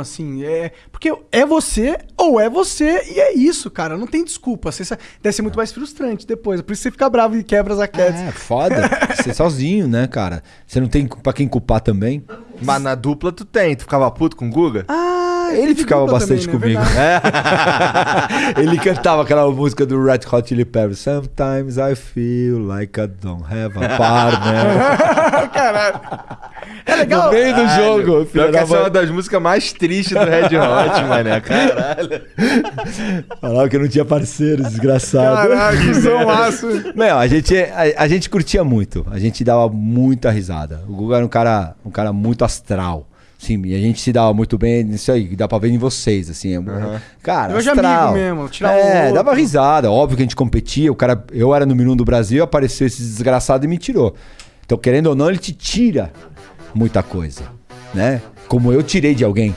assim, é. Porque é você ou é você e é isso, cara. Não tem desculpa. Você, deve ser muito mais frustrante depois. Por isso você fica bravo e quebra as raquetes. É, foda. Você sozinho, né, cara? Você não tem pra quem culpar também. Mas na dupla tu tem. Tu ficava puto com o Guga? Ah, Ele ficava bastante também, né? comigo. Verdade. Ele cantava aquela música do Red Hot Chili Peppers. Sometimes I feel like I don't have a partner. Caralho. É legal. no meio do jogo, Pior filho que da essa é uma das músicas mais tristes do Red Hot, mané. Caralho. Falava que eu não tinha parceiro, desgraçado. Caralho, que zomaço. Meu, a gente, a, a gente curtia muito. A gente dava muita risada. O Guga era um cara, um cara muito astral. Sim, e a gente se dava muito bem nisso aí, dá pra ver em vocês, assim. é- Cara, de astral. amigo mesmo, tirar um É, outro. dava risada. Óbvio que a gente competia. O cara, eu era no Minuto do Brasil, apareceu esse desgraçado e me tirou. Então, querendo ou não, ele te tira muita coisa, né? Como eu tirei de alguém.